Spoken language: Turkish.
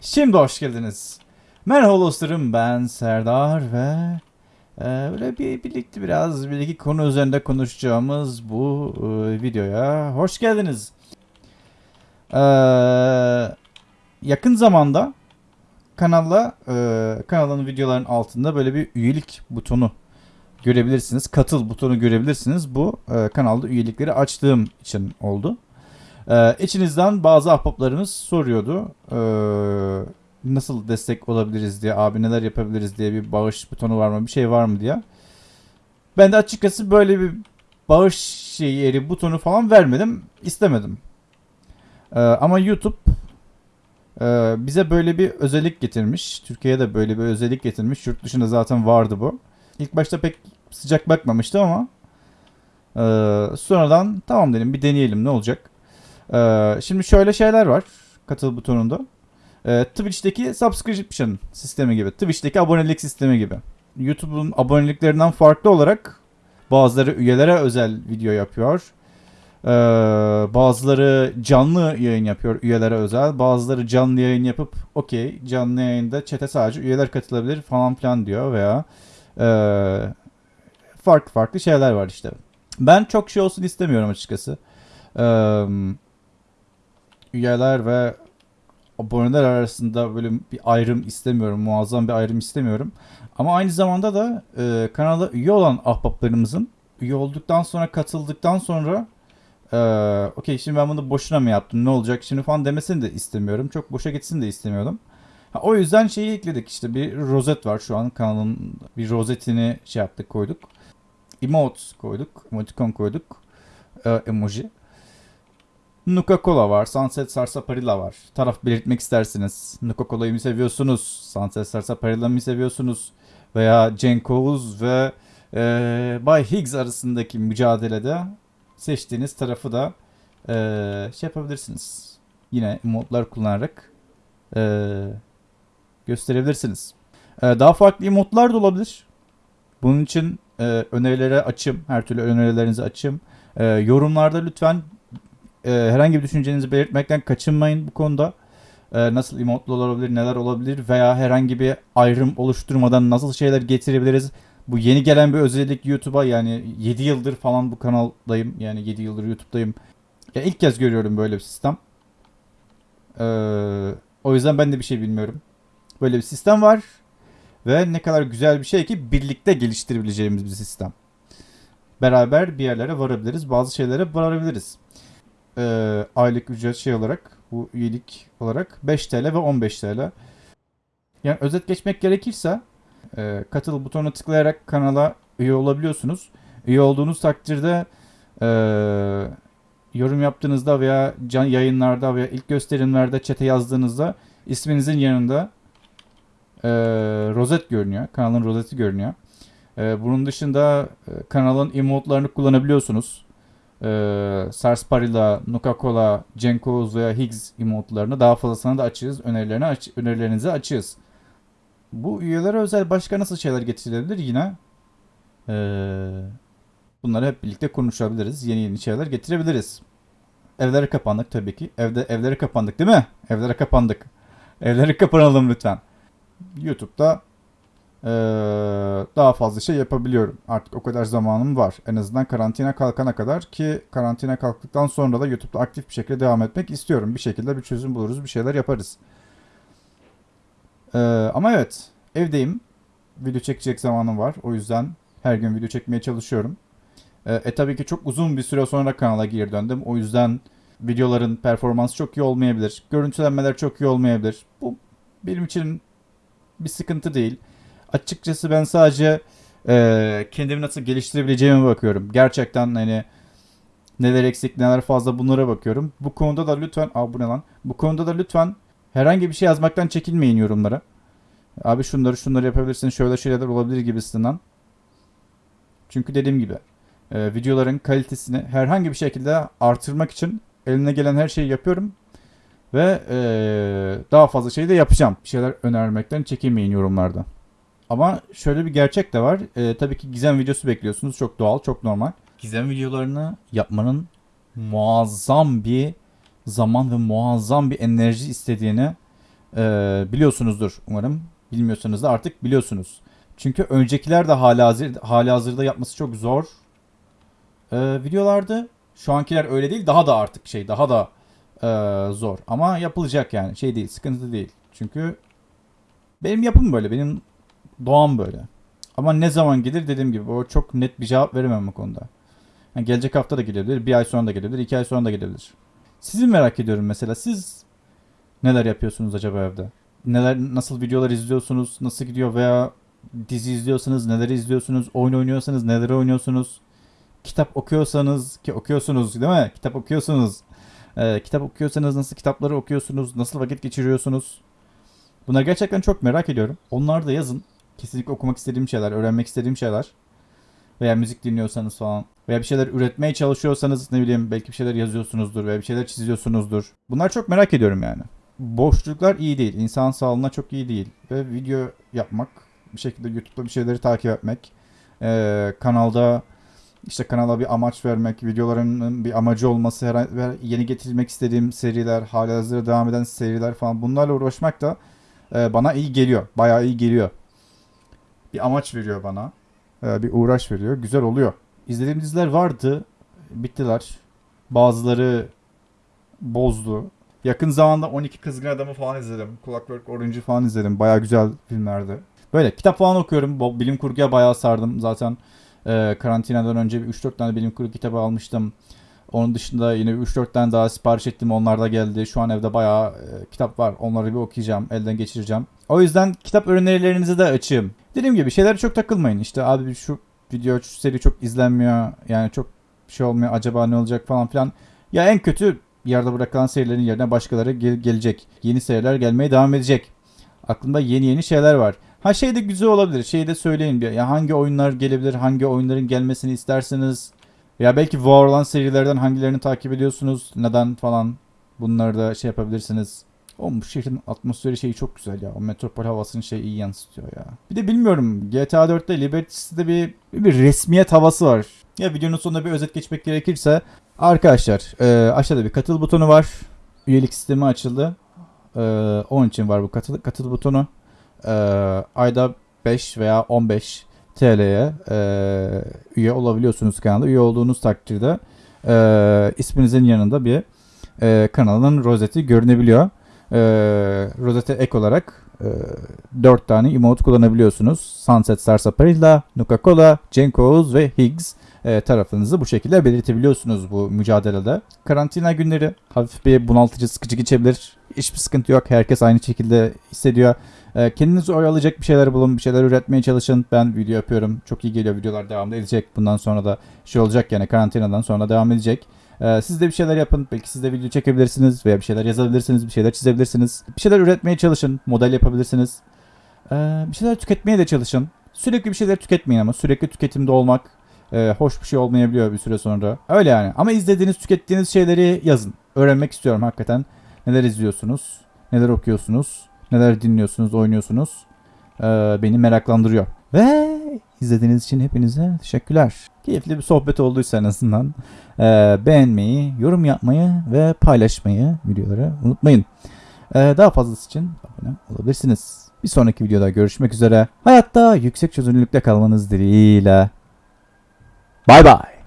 Şimdi hoş geldiniz. Merhaba dostlarım ben Serdar ve e, böyle bir birlikte biraz bir iki konu üzerinde konuşacağımız bu e, videoya hoş geldiniz. E, yakın zamanda kanalla e, kanalın videoların altında böyle bir üyelik butonu görebilirsiniz. Katıl butonu görebilirsiniz. Bu e, kanalda üyelikleri açtığım için oldu. Ee, içinizden bazı ahbaplarımız soruyordu. Ee, nasıl destek olabiliriz diye, abi neler yapabiliriz diye bir bağış butonu var mı, bir şey var mı diye. Ben de açıkçası böyle bir bağış şey yeri butonu falan vermedim, istemedim. Ee, ama YouTube e, bize böyle bir özellik getirmiş. Türkiye'ye de böyle bir özellik getirmiş. Yurt dışında zaten vardı bu. İlk başta pek sıcak bakmamıştım ama e, sonradan tamam dedim bir deneyelim ne olacak. Ee, şimdi şöyle şeyler var katıl butonunda. Ee, Twitch'teki subscription sistemi gibi. Twitch'teki abonelik sistemi gibi. YouTube'un aboneliklerinden farklı olarak bazıları üyelere özel video yapıyor. Ee, bazıları canlı yayın yapıyor üyelere özel. Bazıları canlı yayın yapıp okey canlı yayında chat'e sadece üyeler katılabilir falan filan diyor veya e, farklı farklı şeyler var işte. Ben çok şey olsun istemiyorum açıkçası. Eee üyeler ve aboneler arasında böyle bir ayrım istemiyorum. Muazzam bir ayrım istemiyorum. Ama aynı zamanda da e, kanala üye olan ahbaplarımızın üye olduktan sonra katıldıktan sonra e, okey şimdi ben bunu boşuna mı yaptım ne olacak şimdi falan demesini de istemiyorum. Çok boşa gitsin de istemiyordum. Ha, o yüzden şeyi ekledik işte bir rozet var şu an kanalın bir rozetini şey yaptık koyduk. Emote koyduk, emoticon koyduk, e, emoji. Nuka Cola var. Sunset Sarsaparilla var. Taraf belirtmek istersiniz. Nuka Cola'yı mı seviyorsunuz? Sunset Sarsaparilla mı seviyorsunuz? Veya Cenk Oğuz ve e, Bay Higgs arasındaki mücadelede seçtiğiniz tarafı da e, şey yapabilirsiniz. Yine emotlar kullanarak e, gösterebilirsiniz. E, daha farklı emotlar da olabilir. Bunun için e, önerilere açım. Her türlü önerilerinizi açım. E, yorumlarda lütfen e, herhangi bir düşüncenizi belirtmekten kaçınmayın bu konuda. E, nasıl emotlar olabilir, neler olabilir veya herhangi bir ayrım oluşturmadan nasıl şeyler getirebiliriz. Bu yeni gelen bir özellik YouTube'a yani 7 yıldır falan bu kanaldayım. Yani 7 yıldır YouTube'dayım. Ya ilk kez görüyorum böyle bir sistem. Ee, o yüzden ben de bir şey bilmiyorum. Böyle bir sistem var. Ve ne kadar güzel bir şey ki birlikte geliştirebileceğimiz bir sistem. Beraber bir yerlere varabiliriz. Bazı şeylere varabiliriz e, aylık ücret şey olarak bu üyelik olarak 5 TL ve 15 TL. Yani özet geçmek gerekirse e, katıl butonuna tıklayarak kanala üye olabiliyorsunuz. Üye olduğunuz takdirde e, yorum yaptığınızda veya can yayınlarda veya ilk gösterimlerde çete yazdığınızda isminizin yanında e, rozet görünüyor. Kanalın rozeti görünüyor. E, bunun dışında e, kanalın emotlarını kullanabiliyorsunuz e, Sarsparilla, Nuka-Cola, Cenkos veya Higgs emotlarını daha fazlasına da açığız. Önerilerini aç önerilerinizi açığız. Bu üyelere özel başka nasıl şeyler getirilebilir yine? Ee, bunları hep birlikte konuşabiliriz. Yeni yeni şeyler getirebiliriz. Evlere kapandık tabii ki. Evde evlere kapandık değil mi? Evlere kapandık. Evlere kapanalım lütfen. YouTube'da ee, daha fazla şey yapabiliyorum. Artık o kadar zamanım var. En azından karantina kalkana kadar ki karantina kalktıktan sonra da YouTube'da aktif bir şekilde devam etmek istiyorum. Bir şekilde bir çözüm buluruz, bir şeyler yaparız. Ee, ama evet, evdeyim. Video çekecek zamanım var. O yüzden her gün video çekmeye çalışıyorum. Ee, e tabii ki çok uzun bir süre sonra kanala geri döndüm. O yüzden videoların performansı çok iyi olmayabilir. Görüntülenmeler çok iyi olmayabilir. Bu benim için bir sıkıntı değil. Açıkçası ben sadece e, kendimi nasıl geliştirebileceğime bakıyorum. Gerçekten hani neler eksik neler fazla bunlara bakıyorum. Bu konuda da lütfen Aa, bu ne lan? Bu konuda da lütfen herhangi bir şey yazmaktan çekinmeyin yorumlara. Abi şunları şunları yapabilirsin şöyle şeyler olabilir gibisinden. Çünkü dediğim gibi e, videoların kalitesini herhangi bir şekilde artırmak için eline gelen her şeyi yapıyorum. Ve e, daha fazla şey de yapacağım. Bir şeyler önermekten çekinmeyin yorumlarda. Ama şöyle bir gerçek de var. Ee, tabii ki gizem videosu bekliyorsunuz. Çok doğal, çok normal. Gizem videolarını yapmanın muazzam bir zaman ve muazzam bir enerji istediğini Ee, biliyorsunuzdur umarım. Bilmiyorsanız da artık biliyorsunuz. Çünkü öncekiler de hala hazır, hala hazırda yapması çok zor ee, videolardı. Şu ankiler öyle değil. Daha da artık şey daha da ee, zor. Ama yapılacak yani. Şey değil, sıkıntı değil. Çünkü benim yapım böyle. Benim doğam böyle. Ama ne zaman gelir dediğim gibi o çok net bir cevap veremem bu konuda. Yani gelecek hafta da gelebilir, bir ay sonra da gelebilir, iki ay sonra da gelebilir. Sizi merak ediyorum mesela. Siz neler yapıyorsunuz acaba evde? Neler, nasıl videolar izliyorsunuz? Nasıl gidiyor veya dizi izliyorsanız neleri izliyorsunuz? Oyun oynuyorsanız neleri oynuyorsunuz? Kitap okuyorsanız ki okuyorsunuz değil mi? Kitap okuyorsunuz. Ee, kitap okuyorsanız nasıl kitapları okuyorsunuz? Nasıl vakit geçiriyorsunuz? Bunları gerçekten çok merak ediyorum. Onlar da yazın. Kesinlikle okumak istediğim şeyler, öğrenmek istediğim şeyler. Veya müzik dinliyorsanız falan. Veya bir şeyler üretmeye çalışıyorsanız ne bileyim belki bir şeyler yazıyorsunuzdur veya bir şeyler çiziyorsunuzdur. Bunlar çok merak ediyorum yani. Boşluklar iyi değil. İnsan sağlığına çok iyi değil. Ve video yapmak, bir şekilde YouTube'da bir şeyleri takip etmek, ee, kanalda işte kanala bir amaç vermek, videoların bir amacı olması, her, yeni getirilmek istediğim seriler, halihazırda devam eden seriler falan bunlarla uğraşmak da e, bana iyi geliyor. Bayağı iyi geliyor. Bir amaç veriyor bana. E, bir uğraş veriyor. Güzel oluyor. İzlediğim diziler vardı. Bittiler. Bazıları bozdu. Yakın zamanda 12 Kızgın Adamı falan izledim. Clockwork Orange'ı falan izledim. Bayağı güzel filmlerdi. Böyle kitap falan okuyorum. Bilim kurguya bayağı sardım. Zaten e, karantinadan önce bir 3-4 tane bilim kurgu kitabı almıştım. Onun dışında yine 3-4 tane daha sipariş ettim. Onlar da geldi. Şu an evde bayağı e, kitap var. Onları bir okuyacağım. Elden geçireceğim. O yüzden kitap önerilerinizi de açığım. Dediğim gibi şeylere çok takılmayın. İşte abi şu video, şu seri çok izlenmiyor. Yani çok şey olmuyor. Acaba ne olacak falan filan. Ya en kötü yerde bırakılan serilerin yerine başkaları gel- gelecek. Yeni seriler gelmeye devam edecek. Aklımda yeni yeni şeyler var. Ha şey de güzel olabilir. Şeyi de söyleyin. Ya hangi oyunlar gelebilir? Hangi oyunların gelmesini isterseniz ya belki var olan serilerden hangilerini takip ediyorsunuz? Neden falan bunları da şey yapabilirsiniz. O bu şehrin atmosferi şeyi çok güzel ya. O metropol havasını şey iyi yansıtıyor ya. Bir de bilmiyorum GTA 4'te Liberty City'de bir, bir resmiyet havası var. Ya videonun sonunda bir özet geçmek gerekirse arkadaşlar e, aşağıda bir katıl butonu var. Üyelik sistemi açıldı. E, onun için var bu katıl, katıl butonu. E, ayda 5 veya 15 TL'ye e, üye olabiliyorsunuz kanalda. Üye olduğunuz takdirde e, isminizin yanında bir e, kanalın rozeti görünebiliyor. E, rozete ek olarak e, 4 tane emote kullanabiliyorsunuz. Sunset Sarsaparilla, Nuka-Cola, Cenkos ve Higgs e, tarafınızı bu şekilde belirtebiliyorsunuz bu mücadelede. Karantina günleri hafif bir bunaltıcı, sıkıcı geçebilir. Hiçbir sıkıntı yok. Herkes aynı şekilde hissediyor. E, kendinizi oyalayacak bir şeyler bulun, bir şeyler üretmeye çalışın. Ben video yapıyorum. Çok iyi geliyor. Videolar devam edecek. Bundan sonra da şey olacak yani karantinadan sonra devam edecek. Ee, siz de bir şeyler yapın. Belki siz de video çekebilirsiniz veya bir şeyler yazabilirsiniz, bir şeyler çizebilirsiniz. Bir şeyler üretmeye çalışın. Model yapabilirsiniz. Ee, bir şeyler tüketmeye de çalışın. Sürekli bir şeyler tüketmeyin ama sürekli tüketimde olmak e, hoş bir şey olmayabiliyor bir süre sonra. Öyle yani. Ama izlediğiniz, tükettiğiniz şeyleri yazın. Öğrenmek istiyorum hakikaten. Neler izliyorsunuz? Neler okuyorsunuz? Neler dinliyorsunuz, oynuyorsunuz? Ee, beni meraklandırıyor. Ve izlediğiniz için hepinize teşekkürler. Keyifli bir sohbet olduysa en azından e, beğenmeyi, yorum yapmayı ve paylaşmayı videoları unutmayın. E, daha fazlası için abone olabilirsiniz. Bir sonraki videoda görüşmek üzere. Hayatta yüksek çözünürlükte kalmanız dileğiyle. Bay bay.